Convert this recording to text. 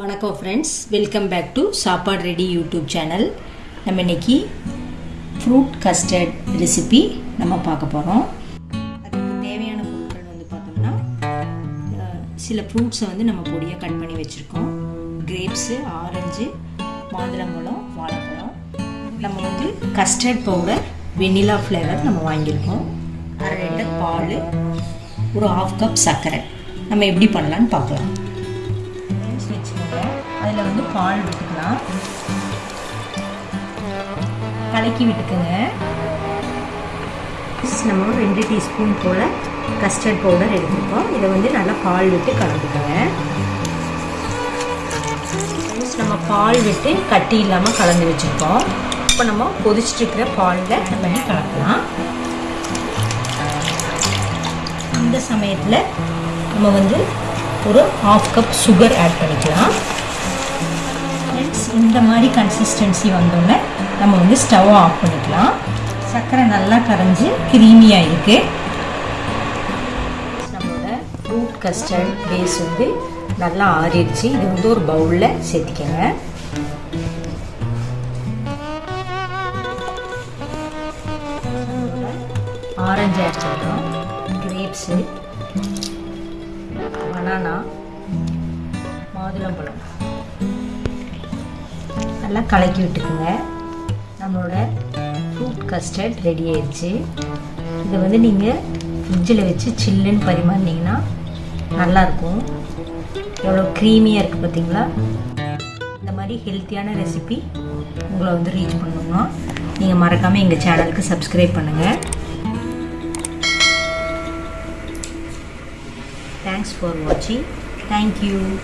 வணக்கம் friends welcome back to Sappadu ready YouTube channel நம்ம இன்றைக்கி ஃப்ரூட் கஸ்டர்ட் ரெசிபி நம்ம பார்க்க போகிறோம் அதுக்கு தேவையான பொருட்கள் வந்து பார்த்தோம்னா சில ஃப்ரூட்ஸை வந்து நம்ம பொடியாக கட் பண்ணி வச்சுருக்கோம். கிரேப்ஸு ஆரஞ்சு மாதுளம்பழம் வாழைப்பழம். நம்ம வந்து கஸ்டர்ட் பவுடர் வெண்ணிலா ஃப்ளேவர் நம்ம வாங்கியிருக்கோம். அரை லிட்டர் பால் ஒரு ஹாஃப் கப் சர்க்கரை. நம்ம எப்படி பண்ணலான்னு பார்க்கலாம். ஃப்ரெண்ட்ஸ் வச்சுக்கோங்க. அதில் வந்து பால் விட்டுக்கலாம். கலக்கி விட்டுக்குங்க. நம்ம ஒரு ரெண்டு டீஸ்பூன் போல் கஸ்டர்ட் பவுடர் எடுத்துருக்கோம். இதை வந்து நல்லா பால் விட்டு கலந்துக்கோங்க. நம்ம பால் விட்டு கட்டி இல்லாமல் கலந்து வச்சுருக்கோம். இப்போ நம்ம கொதிச்சுட்டு இருக்கிற பாலில் நம்ம பண்ணி கலக்கலாம்? இந்த சமயத்தில் நம்ம வந்து ஒரு ஹாஃப் கப் சுகர் ஆட் பண்ணிக்கலாம். ஃப்ரெண்ட்ஸ் இந்த மாதிரி கன்சிஸ்டன்சி வந்தோடனே நம்ம வந்து ஸ்டவ் ஆஃப் பண்ணிக்கலாம். சர்க்கரை நல்லா கரைஞ்சி க்ரீமியாக இருக்குது நம்மளோட ஃப்ரூட் கஸ்டர்ட் பேஸ் வந்து நல்லா ஆறிடுச்சு. இது வந்து ஒரு பவுலில் சேர்த்திக்கங்க. ஆரஞ்சு ஆட் பண்ணுறோம் கிரேப்ஸு பனானா மாதுளம்பழம். நல்லா கலக்கி விட்டுக்குங்க. நம்மளோட ஃப்ரூட் கஸ்டர்ட் ரெடி ஆயிடுச்சு. இதை வந்து நீங்கள் ஃப்ரிட்ஜில் வச்சு சில்லுன்னு பரிமாறினீங்கன்னா நல்லாயிருக்கும். எவ்வளோ க்ரீமியாக இருக்குது பார்த்தீங்களா? இந்த மாதிரி ஹெல்த்தியான ரெசிபி உங்களை வந்து ரீச் பண்ணணும்னா நீங்கள் மறக்காமல் எங்கள் சேனலுக்கு சப்ஸ்கிரைப் பண்ணுங்கள் Thanks for watching. Thank you.